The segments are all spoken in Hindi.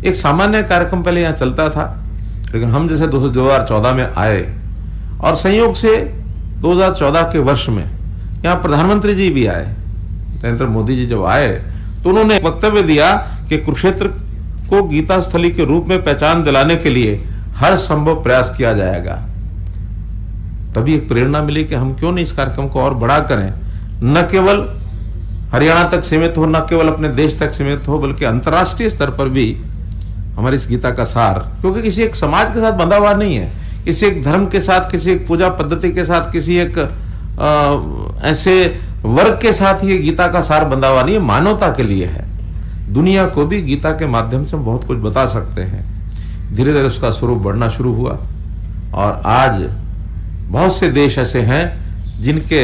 एक सामान्य कार्यक्रम पहले यहाँ चलता था, लेकिन हम जैसे दो हज़ार चौदह में आए, और संयोग से 2014 के वर्ष में यहाँ प्रधानमंत्री जी भी आए, नरेंद्र मोदी जी जब आए तो उन्होंने वक्तव्य दिया कि कुरुक्षेत्र को गीता स्थली के रूप में पहचान दिलाने के लिए हर संभव प्रयास किया जाएगा। तभी एक प्रेरणा मिली कि हम क्यों नहीं इस कार्यक्रम को और बड़ा करें। न केवल हरियाणा तक सीमित हो, न केवल अपने देश तक सीमित हो, बल्कि अंतर्राष्ट्रीय स्तर पर भी हमारी इस गीता का सार क्योंकि किसी एक समाज के साथ बंधा हुआ नहीं है किसी एक धर्म के साथ किसी एक पूजा पद्धति के साथ किसी एक आ, ऐसे वर्ग के साथ ये गीता का सार बंधा हुआ नहीं है मानवता के लिए है। दुनिया को भी गीता के माध्यम से हम बहुत कुछ बता सकते हैं। धीरे धीरे उसका स्वरूप बढ़ना शुरू हुआ और आज बहुत से देश ऐसे हैं जिनके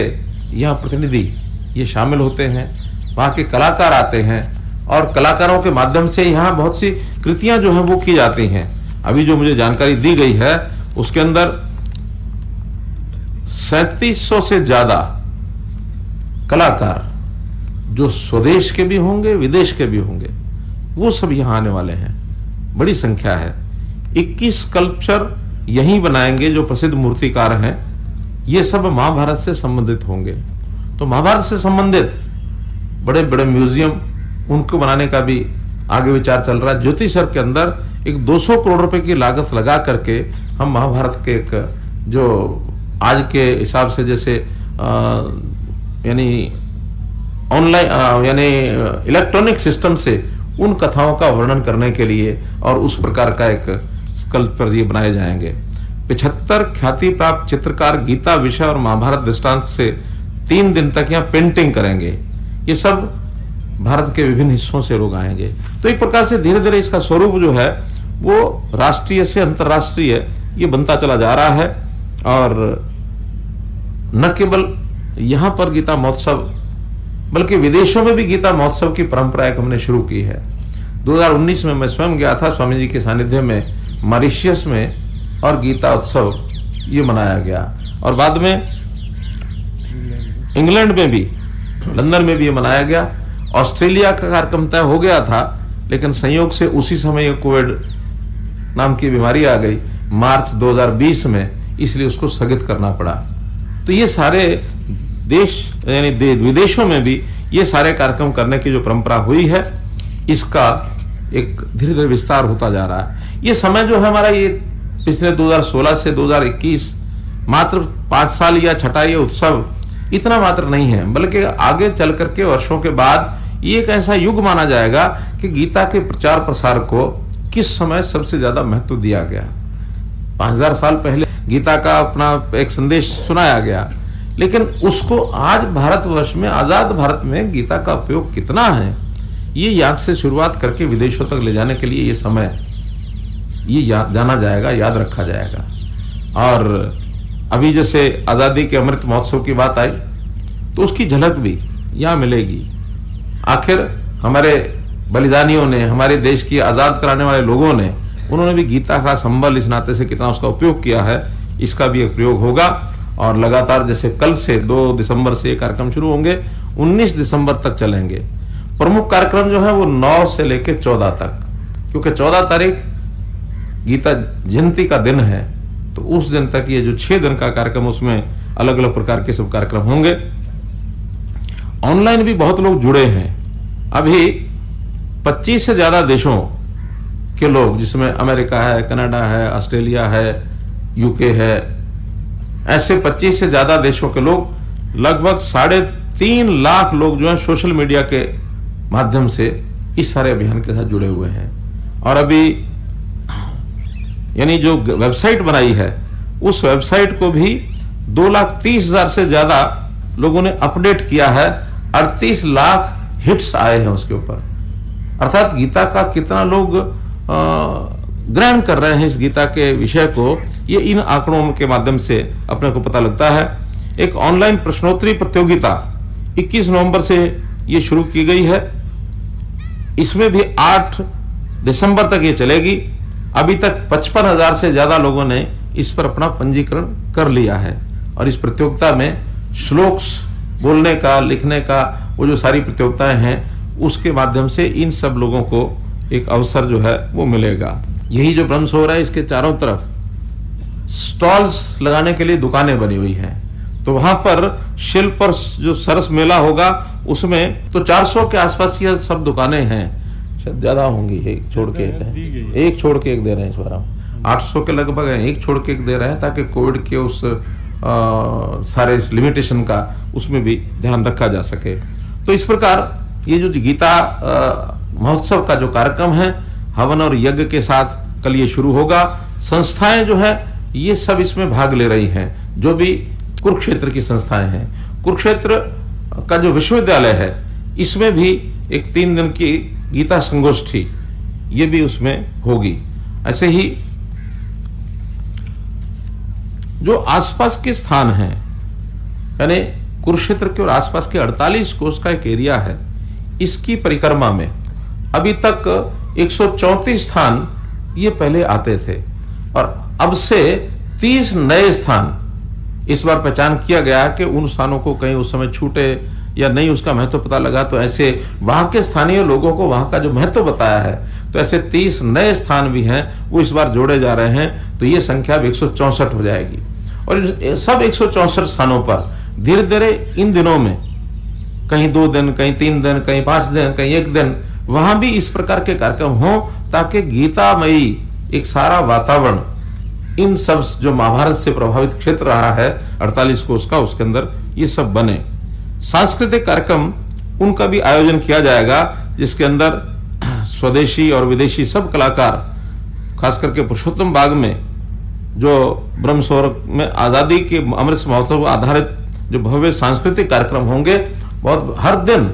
यहाँ प्रतिनिधि ये शामिल होते हैं वहाँ के कलाकार आते हैं और कलाकारों के माध्यम से यहाँ बहुत सी कृतियाँ जो हैं वो की जाती हैं। अभी जो मुझे जानकारी दी गई है, उसके अंदर सैतीस सौ ज़्यादा कलाकार जो स्वदेश के भी होंगे, विदेश के भी होंगे, वो सब यहाँ आने वाले हैं। बड़ी संख्या है। 21 स्कल्पचर यहीं बनाएँगे जो प्रसिद्ध मूर्तिकार हैं। ये सब महाभारत से संबंधित होंगे। तो महाभारत से संबंधित बड़े बड़े म्यूज़ियम उनको बनाने का भी आगे विचार चल रहा है। ज्योतिषर के अंदर एक 200 करोड़ रुपए की लागत लगा करके हम महाभारत के एक, जो आज के हिसाब से जैसे यानी ऑनलाइन यानी इलेक्ट्रॉनिक सिस्टम से उन कथाओं का वर्णन करने के लिए और उस प्रकार का एक स्कल्पचर ये बनाए जाएँगे। पिछहत्तर ख्याति प्राप्त चित्रकार गीता विषय और महाभारत दृष्टांत से तीन दिन तक यहाँ पेंटिंग करेंगे। ये सब भारत के विभिन्न हिस्सों से लोग आएँगे। तो एक प्रकार से धीरे धीरे इसका स्वरूप जो है, वो राष्ट्रीय से अंतर्राष्ट्रीय ये बनता चला जा रहा है। और न केवल यहाँ पर गीता महोत्सव, बल्कि विदेशों में भी गीता महोत्सव की परंपरा एक हमने शुरू की है। 2019 में मैं स्वयं गया था, स्वामी जी के सानिध्य में, मॉरिशियस में, और गीता उत्सव ये मनाया गया। और बाद में इंग्लैंड में भी, लंदन में भी ये मनाया गया। ऑस्ट्रेलिया का कार्यक्रम तय हो गया था लेकिन संयोग से उसी समय कोविड नाम की बीमारी आ गई मार्च 2020 में इसलिए उसको स्थगित करना पड़ा। तो ये सारे देश यानी दे, विदेशों में भी ये सारे कार्यक्रम करने की जो परंपरा हुई है इसका एक धीरे धीरे विस्तार होता जा रहा है। ये समय जो है हमारा ये पिछले 2016 से 2021 मात्र पाँच साल या छठा ये उत्सव इतना मात्र नहीं है बल्कि आगे चल करके वर्षों के बाद ये एक ऐसा युग माना जाएगा कि गीता के प्रचार प्रसार को किस समय सबसे ज़्यादा महत्व दिया गया? पाँच हज़ार साल पहले गीता का अपना एक संदेश सुनाया गया। लेकिन उसको आज भारतवर्ष में, आज़ाद भारत में गीता का उपयोग कितना है, ये याद से शुरुआत करके विदेशों तक ले जाने के लिए ये समय, ये याद जाना जाएगा, याद रखा जाएगा। और अभी जैसे आज़ादी के अमृत महोत्सव की बात आई तो उसकी झलक भी यहाँ मिलेगी। आखिर हमारे बलिदानियों ने, हमारे देश की आज़ाद कराने वाले लोगों ने, उन्होंने भी गीता का संबल इस नाते से कितना उसका उपयोग किया है, इसका भी एक प्रयोग होगा। और लगातार जैसे कल से दो दिसंबर से ये कार्यक्रम शुरू होंगे 19 दिसंबर तक चलेंगे। प्रमुख कार्यक्रम जो है वो 9 से लेकर 14 तक। क्योंकि 14 तारीख गीता जयंती का दिन है तो उस दिन तक ये जो छह दिन का कार्यक्रम, उसमें अलग अलग प्रकार के सब कार्यक्रम होंगे। ऑनलाइन भी बहुत लोग जुड़े हैं। अभी 25 से ज़्यादा देशों के लोग, जिसमें अमेरिका है, कनाडा है, ऑस्ट्रेलिया है यूके है, ऐसे 25 से ज़्यादा देशों के लोग, लगभग साढ़े तीन लाख लोग जो है सोशल मीडिया के माध्यम से इस सारे अभियान के साथ जुड़े हुए हैं। और अभी यानी जो वेबसाइट बनाई है, उस वेबसाइट को भी दो लाख तीस हज़ार से ज़्यादा लोगों ने अपडेट किया है। अड़तीस लाख हिट्स आए हैं उसके ऊपर। अर्थात गीता का कितना लोग ग्रहण कर रहे हैं इस गीता के विषय को, ये इन आंकड़ों के माध्यम से अपने को पता लगता है। एक ऑनलाइन प्रश्नोत्तरी प्रतियोगिता 21 नवंबर से ये शुरू की गई है। इसमें भी 8 दिसंबर तक ये चलेगी। अभी तक पचपन हज़ार से ज़्यादा लोगों ने इस पर अपना पंजीकरण कर लिया है। और इस प्रतियोगिता में श्लोक्स बोलने का लिखने का वो जो सारी प्रतियोगिताएँ हैं उसके माध्यम से इन सब लोगों को एक अवसर जो है वो मिलेगा। यही जो ब्रह्म हो रहा है इसके चारों तरफ़ स्टॉल्स लगाने के लिए दुकानें बनी हुई हैं। तो वहाँ पर शिल्प और जो सरस मेला होगा उसमें तो 400 के आसपास ये सब दुकानें हैं। शायद ज़्यादा होंगी एक छोड़ के एक एक छोड़ के एक दे रहे हैं इस बार हम। 800 के लगभग हैं एक छोड़ के एक दे रहे हैं ताकि कोविड के उस सारे लिमिटेशन का उसमें भी ध्यान रखा जा सके। तो इस प्रकार ये जो गीता महोत्सव का जो कार्यक्रम है, हवन और यज्ञ के साथ कल ये शुरू होगा। संस्थाएँ जो है, ये सब इसमें भाग ले रही हैं, जो भी कुरुक्षेत्र की संस्थाएँ हैं। कुरुक्षेत्र का जो विश्वविद्यालय है, इसमें भी एक तीन दिन की गीता संगोष्ठी, ये भी उसमें होगी। ऐसे ही जो आसपास के स्थान हैं, यानी कुरुक्षेत्र के और आसपास के 48 कोष का एक एरिया है, इसकी परिक्रमा में अभी तक 134 स्थान ये पहले आते थे। और अब से 30 नए स्थान इस बार पहचान किया गया कि उन स्थानों को कहीं उस समय छूटे या नहीं, उसका महत्व पता लगा तो ऐसे वहाँ के स्थानीय लोगों को वहाँ का जो महत्व बताया है तो ऐसे 30 नए स्थान भी हैं, वो इस बार जोड़े जा रहे हैं तो ये संख्या अब एक हो जाएगी। और सब एक स्थानों पर धीरे धीरे इन दिनों में, कहीं दो दिन, कहीं तीन दिन, कहीं पाँच दिन, कहीं एक दिन, वहाँ भी इस प्रकार के कार्यक्रम हो, ताकि गीतामयी एक सारा वातावरण, इन सब जो महाभारत से प्रभावित क्षेत्र रहा है 48 कोष का उसके अंदर ये सब बने। सांस्कृतिक कार्यक्रम, उनका भी आयोजन किया जाएगा, जिसके अंदर स्वदेशी और विदेशी सब कलाकार, खास करके पुरुषोत्तम बाग में, जो ब्रह्म सौर में आज़ादी के अमृत महोत्सव आधारित जो भव्य सांस्कृतिक कार्यक्रम होंगे, बहुत हर दिन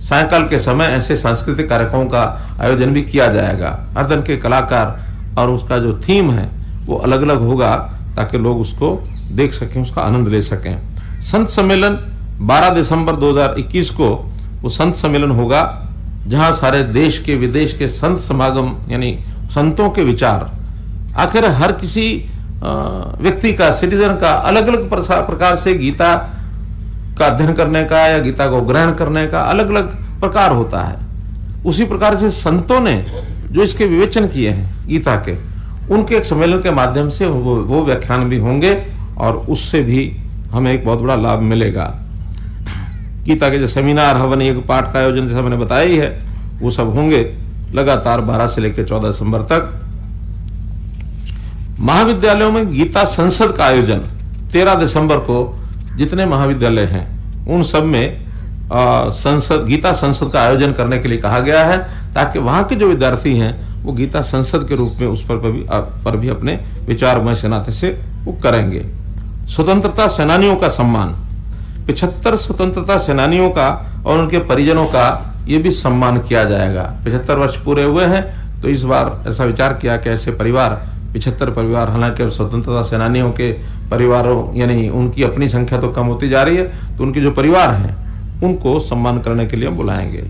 सायकाल के समय ऐसे सांस्कृतिक कार्यक्रमों का आयोजन भी किया जाएगा। हर दिन के कलाकार और उसका जो थीम है, वो अलग अलग होगा, ताकि लोग उसको देख सकें, उसका आनंद ले सकें। संत सम्मेलन 12 दिसंबर 2021 को, वो संत सम्मेलन होगा। जहाँ सारे देश के, विदेश के संत समागम, यानी संतों के विचार, आखिर हर किसी व्यक्ति का, सिटीजन का अलग अलग प्रकार से गीता का अध्ययन करने का या गीता को ग्रहण करने का अलग अलग प्रकार होता है। उसी प्रकार से संतों ने जो इसके विवेचन किए हैं, गीता के, उनके एक सम्मेलन के माध्यम से वो वो व्याख्यान भी होंगे और उससे भी हमें एक बहुत बड़ा लाभ मिलेगा। गीता के जो सेमिनार हवन एक पाठ का आयोजन जैसा मैंने बताया ही है वो सब होंगे लगातार 12 से लेकर 14 दिसंबर तक। महाविद्यालयों में गीता संसद का आयोजन 13 दिसंबर को जितने महाविद्यालय हैं उन सब में आ, संसद गीता संसद का आयोजन करने के लिए कहा गया है ताकि वहाँ के जो विद्यार्थी हैं वो गीता संसद के रूप में उस पर भी पर भी अपने विचारमय सेनाते से वो करेंगे। स्वतंत्रता सेनानियों का सम्मान पिछहत्तर स्वतंत्रता सेनानियों का और उनके परिजनों का ये भी सम्मान किया जाएगा। पिछहत्तर वर्ष पूरे हुए हैं तो इस बार ऐसा विचार किया कि ऐसे परिवार, पिछहत्तर परिवार, हालाँकि स्वतंत्रता सेनानियों के परिवारों, यानी उनकी अपनी संख्या तो कम होती जा रही है तो उनके जो परिवार हैं, उनको सम्मान करने के लिए बुलाएँगे।